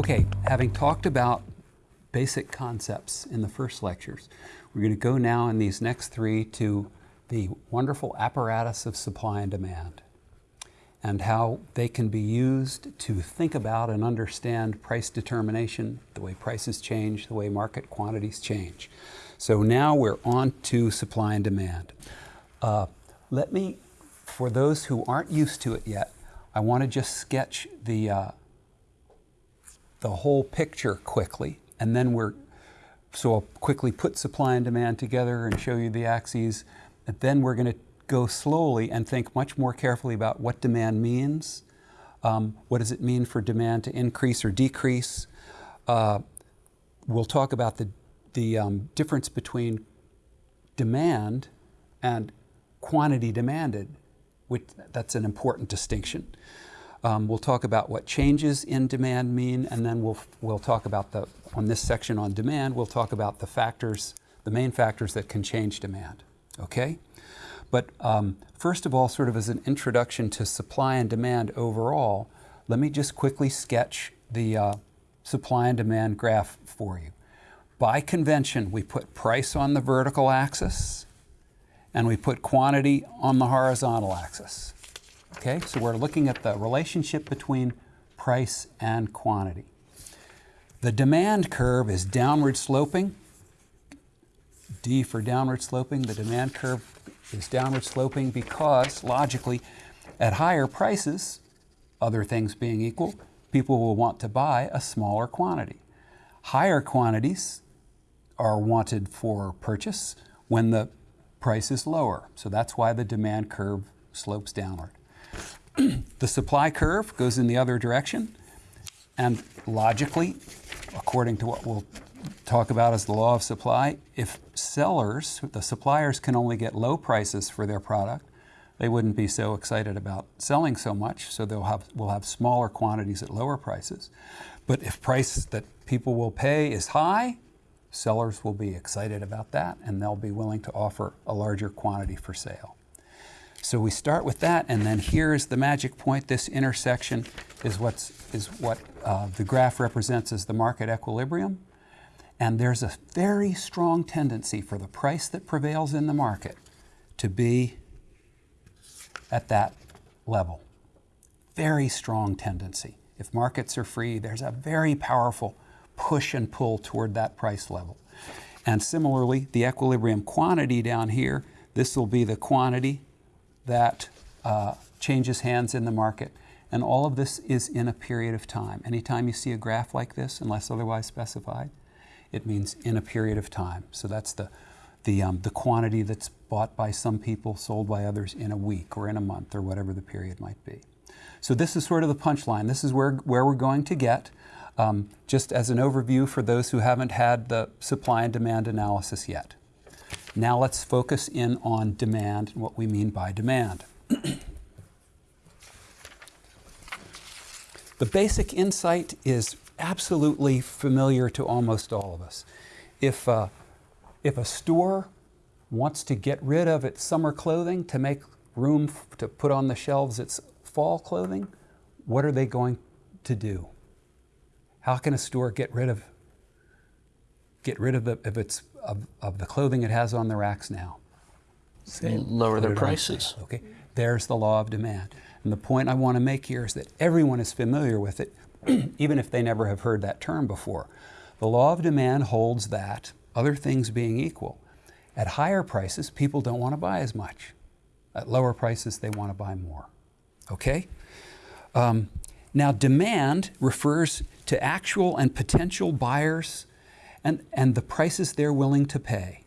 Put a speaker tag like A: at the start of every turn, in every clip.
A: Okay, having talked about basic concepts in the first lectures, we're going to go now in these next three to the wonderful apparatus of supply and demand and how they can be used to think about and understand price determination, the way prices change, the way market quantities change. So now we're on to supply and demand. Uh, let me, for those who aren't used to it yet, I want to just sketch the, uh, the whole picture quickly, and then we're, so I'll quickly put supply and demand together and show you the axes, and then we're going to go slowly and think much more carefully about what demand means, um, what does it mean for demand to increase or decrease. Uh, we'll talk about the, the um, difference between demand and quantity demanded, which that's an important distinction. Um, we'll talk about what changes in demand mean, and then we'll, we'll talk about the, on this section on demand, we'll talk about the factors, the main factors that can change demand, okay? But um, first of all, sort of as an introduction to supply and demand overall, let me just quickly sketch the uh, supply and demand graph for you. By convention, we put price on the vertical axis, and we put quantity on the horizontal axis. Okay, so we're looking at the relationship between price and quantity. The demand curve is downward sloping. D for downward sloping. The demand curve is downward sloping because, logically, at higher prices, other things being equal, people will want to buy a smaller quantity. Higher quantities are wanted for purchase when the price is lower. So that's why the demand curve slopes downward. The supply curve goes in the other direction. And logically, according to what we'll talk about as the law of supply, if sellers, the suppliers can only get low prices for their product, they wouldn't be so excited about selling so much, so they'll have, will have smaller quantities at lower prices. But if price that people will pay is high, sellers will be excited about that and they'll be willing to offer a larger quantity for sale. So we start with that, and then here is the magic point. This intersection is, what's, is what uh, the graph represents as the market equilibrium. And there's a very strong tendency for the price that prevails in the market to be at that level. Very strong tendency. If markets are free, there's a very powerful push and pull toward that price level. And similarly, the equilibrium quantity down here, this will be the quantity that uh, changes hands in the market. And all of this is in a period of time. Anytime you see a graph like this, unless otherwise specified, it means in a period of time. So that's the, the, um, the quantity that's bought by some people, sold by others in a week or in a month or whatever the period might be. So this is sort of the punchline. This is where, where we're going to get. Um, just as an overview for those who haven't had the supply and demand analysis yet. Now let's focus in on demand and what we mean by demand. the basic insight is absolutely familiar to almost all of us. If, uh, if a store wants to get rid of its summer clothing to make room to put on the shelves its fall clothing, what are they going to do? How can a store get rid of get rid of, the, of its of, of the clothing it has on the racks now.
B: Say, lower their prices.
A: Okay, there's the law of demand. And the point I want to make here is that everyone is familiar with it, even if they never have heard that term before. The law of demand holds that, other things being equal, at higher prices, people don't want to buy as much. At lower prices, they want to buy more. Okay? Um, now, demand refers to actual and potential buyers and, and the prices they're willing to pay.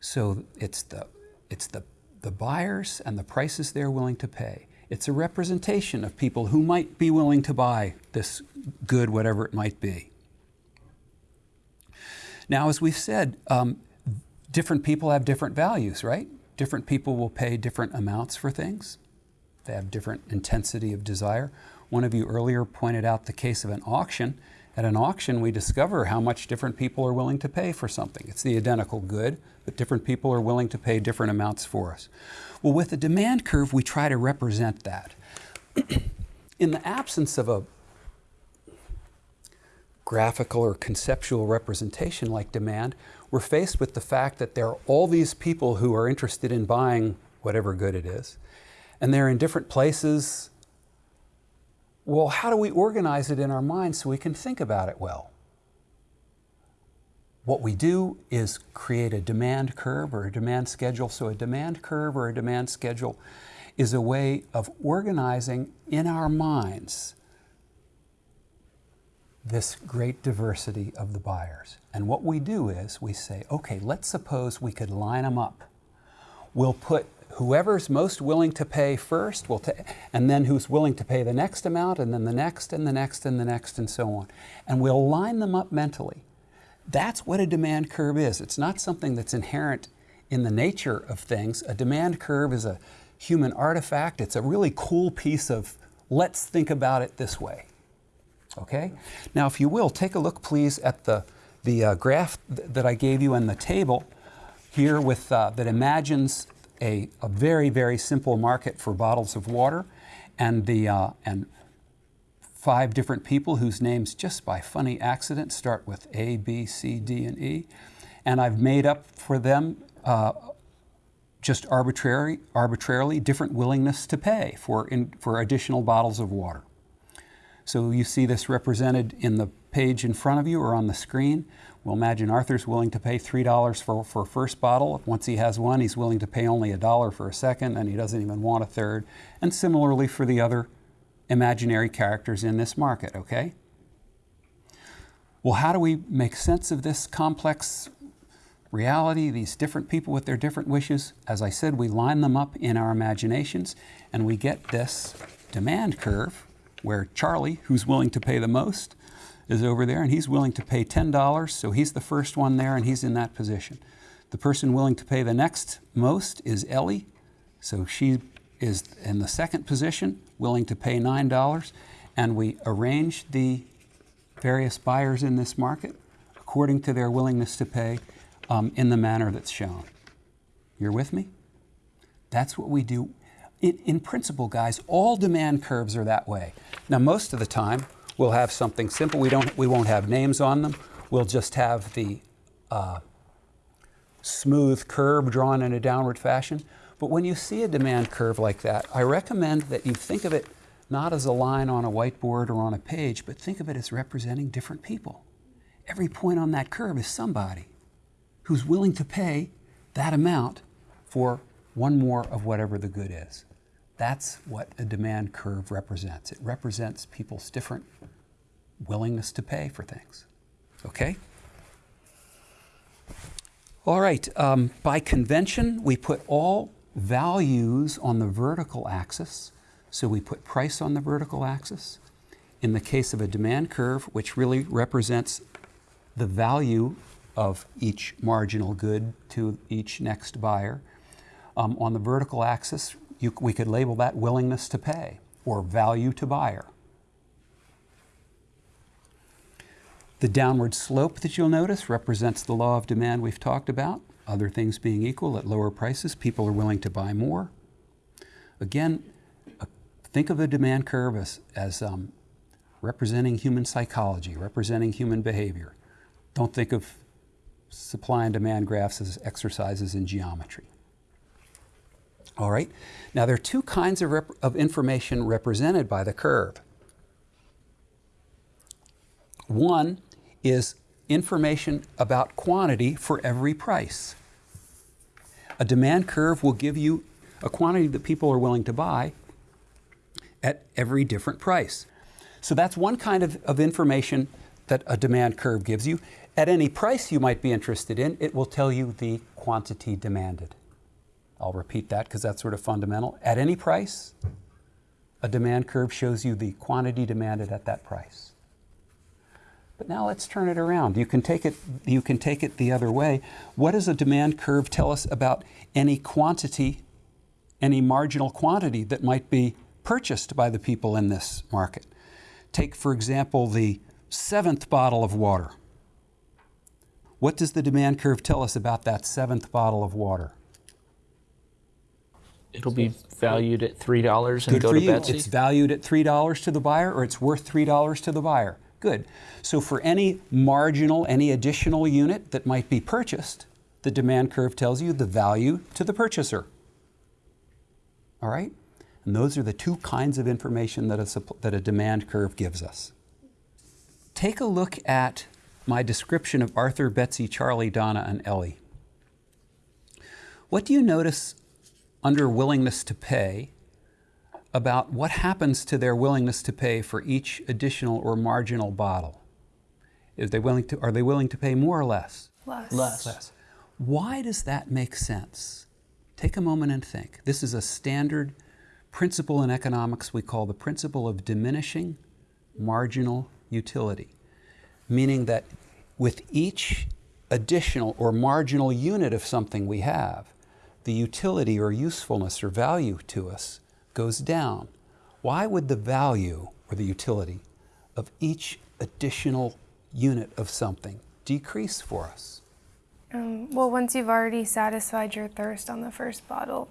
A: So it's the, it's the, the buyers and the prices they're willing to pay. It's a representation of people who might be willing to buy this good, whatever it might be. Now, as we've said, um, different people have different values, right? Different people will pay different amounts for things. They have different intensity of desire. One of you earlier pointed out the case of an auction. At an auction, we discover how much different people are willing to pay for something. It's the identical good, but different people are willing to pay different amounts for us. Well, with the demand curve, we try to represent that. In the absence of a, graphical or conceptual representation like demand, we're faced with the fact that there are all these people who are interested in buying whatever good it is, and they're in different places. Well, how do we organize it in our minds so we can think about it well? What we do is create a demand curve or a demand schedule. So, a demand curve or a demand schedule is a way of organizing in our minds this great diversity of the buyers. And what we do is we say, okay, let's suppose we could line them up. We'll put whoever's most willing to pay first, we'll ta- and then who's willing to pay the next amount, and then the next, and the next, and the next, and so on. And we'll line them up mentally. That's what a demand curve is. It's not something that's inherent in the nature of things. A demand curve is a human artifact. It's a really cool piece of let's think about it this way. Okay? Now, if you will, take a look, please, at the, the uh, graph th- that I gave you in the table here with, uh, that imagines a, a very, very simple market for bottles of water and, the, uh, and five different people whose names, just by funny accident, start with A, B, C, D, and E. And I've made up for them uh, just arbitrary, arbitrarily different willingness to pay for, in, for additional bottles of water. So you see this represented in the page in front of you or on the screen. We'll imagine Arthur's willing to pay $3 for, for a first bottle. Once he has one, he's willing to pay only a dollar for a second, and he doesn't even want a third. And similarly for the other imaginary characters in this market, okay? Well, how do we make sense of this complex reality, these different people with their different wishes? As I said, we line them up in our imaginations, and we get this demand curve where Charlie, who's willing to pay the most, is over there, and he's willing to pay $10, so he's the first one there, and he's in that position. The person willing to pay the next most is Ellie, so she is in the second position, willing to pay $9, and we arrange the various buyers in this market according to their willingness to pay um, in the manner that's shown. You're with me? That's what we do. In, in principle, guys, all demand curves are that way. Now, most of the time, we'll have something simple. We, don't, we won't have names on them. We'll just have the uh, smooth curve drawn in a downward fashion. But when you see a demand curve like that, I recommend that you think of it not as a line on a whiteboard or on a page, but think of it as representing different people. Every point on that curve is somebody who's willing to pay that amount for one more of whatever the good is. That's what a demand curve represents. It represents people's different willingness to pay for things. Okay? All right, um, by convention, we put all values on the vertical axis. So we put price on the vertical axis. In the case of a demand curve, which really represents the value of each marginal good to each next buyer, um, on the vertical axis, you, we could label that willingness to pay or value to buyer. The downward slope that you'll notice represents the law of demand we've talked about. Other things being equal, at lower prices, people are willing to buy more. Again, think of the demand curve as, as um, representing human psychology, representing human behavior. Don't think of supply and demand graphs as exercises in geometry. All right. Now, there are two kinds of, of information represented by the curve. One is information about quantity for every price. A demand curve will give you a quantity that people are willing to buy at every different price. So that's one kind of, of information that a demand curve gives you. At any price you might be interested in, it will tell you the quantity demanded. I'll repeat that because that's sort of fundamental. At any price, a demand curve shows you the quantity demanded at that price. But now let's turn it around. You can take it, you can take it the other way. What does a demand curve tell us about any quantity, any marginal quantity that might be purchased by the people in this market? Take, for example, the seventh bottle of water. What does the demand curve tell us about that seventh bottle of water?
B: It'll be valued at three dollars and
A: Good
B: go
A: for
B: to
A: you.
B: Betsy.
A: It's valued at three dollars to the buyer, or it's worth three dollars to the buyer. Good. So for any marginal, any additional unit that might be purchased, the demand curve tells you the value to the purchaser. All right? And those are the two kinds of information that a, that a demand curve gives us. Take a look at my description of Arthur, Betsy, Charlie, Donna, and Ellie. What do you notice under willingness to pay about what happens to their willingness to pay for each additional or marginal bottle? Is they willing to, are they willing to pay more or less?
C: Less.
B: Less.
A: Less. Why does that make sense? Take a moment and think. This is a standard principle in economics we call the principle of diminishing marginal utility, meaning that with each additional or marginal unit of something we have, the utility or usefulness or value to us goes down. Why would the value or the utility of each additional unit of something decrease for us?
C: Um, well, once you've already satisfied your thirst on the first bottle,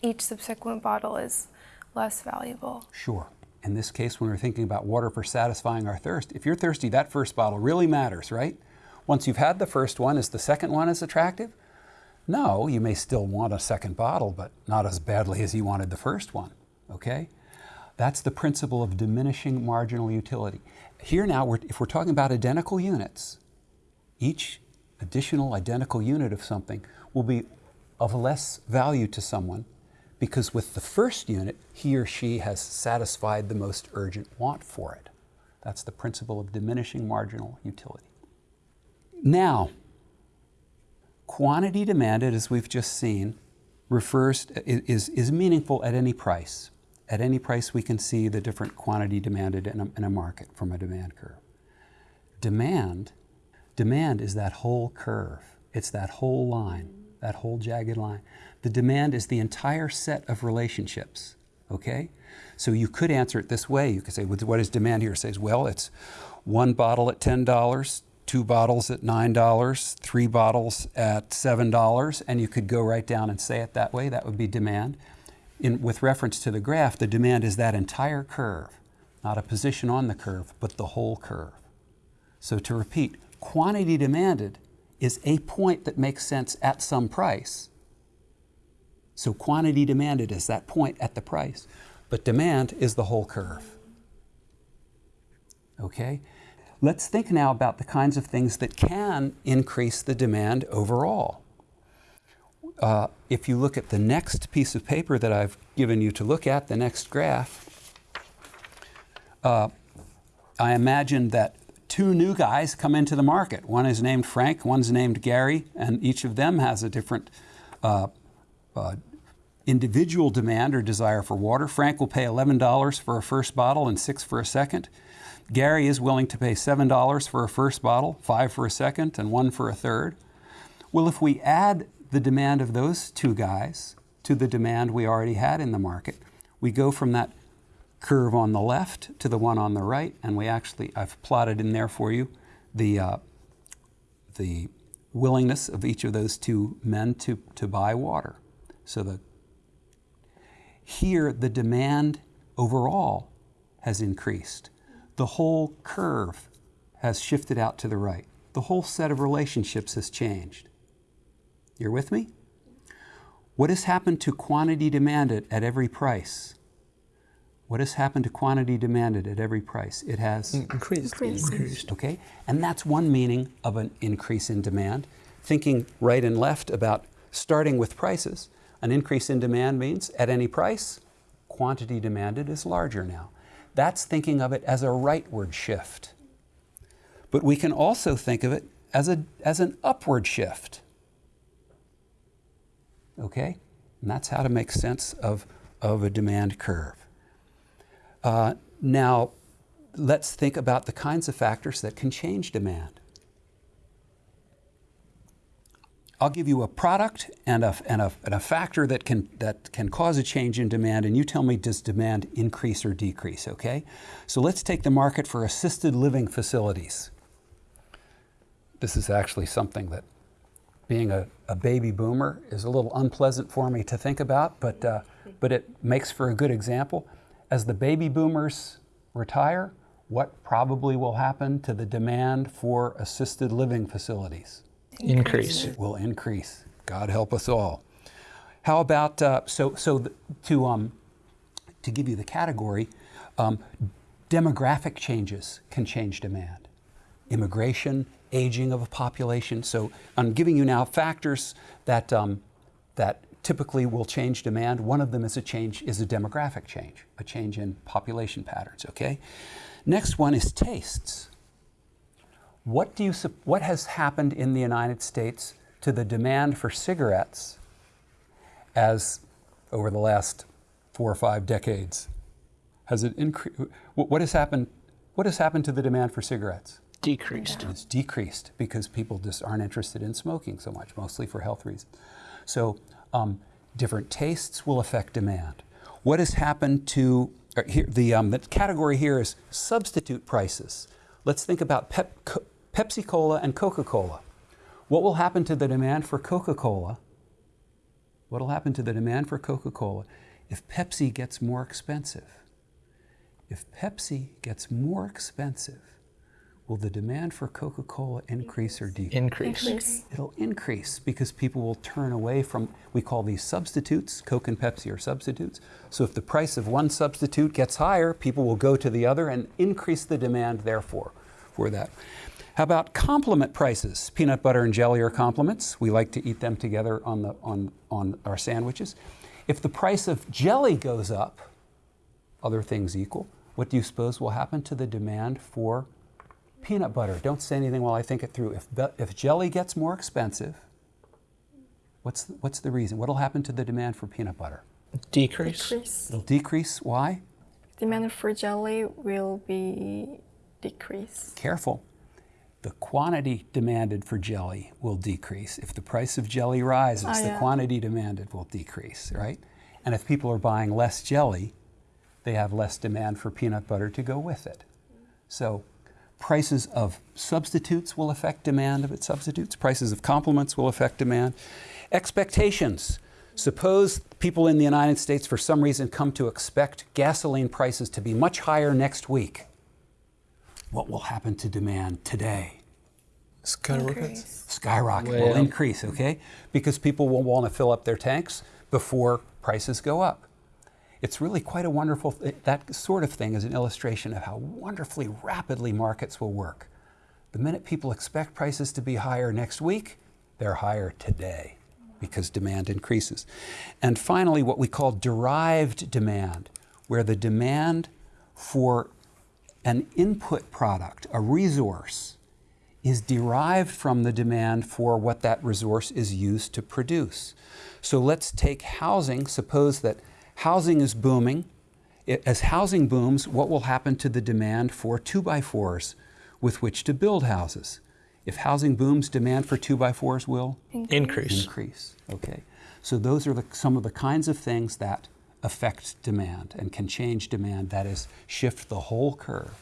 C: each subsequent bottle is less valuable.
A: Sure. In this case, when we're thinking about water for satisfying our thirst, if you're thirsty, that first bottle really matters, right? Once you've had the first one, is the second one as attractive? No, you may still want a second bottle, but not as badly as you wanted the first one, okay? That's the principle of diminishing marginal utility. Here now, we're, if we're talking about identical units, each additional identical unit of something will be of less value to someone because with the first unit, he or she has satisfied the most urgent want for it. That's the principle of diminishing marginal utility. Now, quantity demanded, as we've just seen, refers is, is meaningful at any price. At any price, we can see the different quantity demanded in a, in a market from a demand curve. Demand, demand is that whole curve. It's that whole line, that whole jagged line. The demand is the entire set of relationships, okay? So you could answer it this way. You could say, what is demand here? It says, well, it's one bottle at $10, two bottles at $9, three bottles at $7, and you could go right down and say it that way. That would be demand. In, with reference to the graph, the demand is that entire curve, not a position on the curve, but the whole curve. So to repeat, quantity demanded is a point that makes sense at some price. So quantity demanded is that point at the price, but demand is the whole curve. Okay? Let's think now about the kinds of things that can increase the demand overall. Uh, if you look at the next piece of paper that I've given you to look at, the next graph, uh, I imagine that two new guys come into the market. One is named Frank, one's named Gary, and each of them has a different uh, uh, individual demand or desire for water. Frank will pay $11 for a first bottle and 6 for a second. Gary is willing to pay $7 for a first bottle, 5 for a second, and 1 for a third. Well, if we add the demand of those two guys to the demand we already had in the market, we go from that curve on the left to the one on the right, and we actually, I've plotted in there for you the, uh, the willingness of each of those two men to, to buy water. So the here, the demand overall has increased. The whole curve has shifted out to the right. The whole set of relationships has changed. You're with me? What has happened to quantity demanded at every price? What has happened to quantity demanded at every price? It has mm,
B: increased.
C: Increased. increased.
A: Okay? And that's one meaning of an increase in demand. Thinking right and left about starting with prices. An increase in demand means at any price, quantity demanded is larger now. That's thinking of it as a rightward shift. But we can also think of it as, a, as an upward shift. Okay? And that's how to make sense of, of a demand curve. Uh, now, let's think about the kinds of factors that can change demand. I'll give you a product and a, and a, and a factor that can, that can cause a change in demand, and you tell me does demand increase or decrease, okay? So let's take the market for assisted living facilities. This is actually something that, being a, a baby boomer, is a little unpleasant for me to think about, but, uh, but it makes for a good example. As the baby boomers retire, what probably will happen to the demand for assisted living facilities?
B: Increase.
A: It will increase. God help us all. How about uh, so so to um, to give you the category, um, demographic changes can change demand. Immigration, aging of a population. So I'm giving you now factors that um, that typically will change demand. One of them is a change is a demographic change, a change in population patterns. Okay. Next one is tastes. What do you what has happened in the United States to the demand for cigarettes as over the last four or five decades? Has it increased? What has happened? What has happened to the demand for cigarettes?
B: Decreased.
A: It's decreased because people just aren't interested in smoking so much, mostly for health reasons. So, um, different tastes will affect demand. What has happened to uh, here, the, um, the category here is substitute prices. Let's think about Pep, Co- Pepsi Cola and Coca Cola. What will happen to the demand for Coca Cola? What will happen to the demand for Coca Cola if Pepsi gets more expensive? If Pepsi gets more expensive, will the demand for Coca Cola increase or decrease?
B: Increase.
A: It'll increase because people will turn away from, we call these substitutes. Coke and Pepsi are substitutes. So if the price of one substitute gets higher, people will go to the other and increase the demand, therefore, for that. How about complement prices? Peanut butter and jelly are complements. We like to eat them together on, the, on, on our sandwiches. If the price of jelly goes up, other things equal, what do you suppose will happen to the demand for peanut butter? Don't say anything while I think it through. If, be- if jelly gets more expensive, what's the, what's the reason? What will happen to the demand for peanut butter?
B: Decrease.
D: Decrease.
A: It'll decrease. Why?
D: Demand for jelly will be decrease.
A: Careful. The quantity demanded for jelly will decrease. If the price of jelly rises,
D: Oh,
A: the quantity demanded will decrease, right? And if people are buying less jelly, they have less demand for peanut butter to go with it. So, prices of substitutes will affect demand of its substitutes. Prices of complements will affect demand. Expectations. Suppose people in the United States, for some reason, come to expect gasoline prices to be much higher next week. What will happen to demand today?
E: Skyrockets.
C: Increase.
A: Skyrocket
B: Way
A: will
B: up.
A: increase, okay? Because people will want to fill up their tanks before prices go up. It's really quite a wonderful, th- that sort of thing is an illustration of how wonderfully rapidly markets will work. The minute people expect prices to be higher next week, they're higher today because demand increases. And finally, what we call derived demand, where the demand for an input product, a resource, is derived from the demand for what that resource is used to produce. So let's take housing. Suppose that housing is booming. I- As housing booms, what will happen to the demand for two by fours with which to build houses? If housing booms, demand for two by fours will
B: Increase.
A: increase. Okay, so those are the, some of the kinds of things that affect demand and can change demand. That is, shift the whole curve.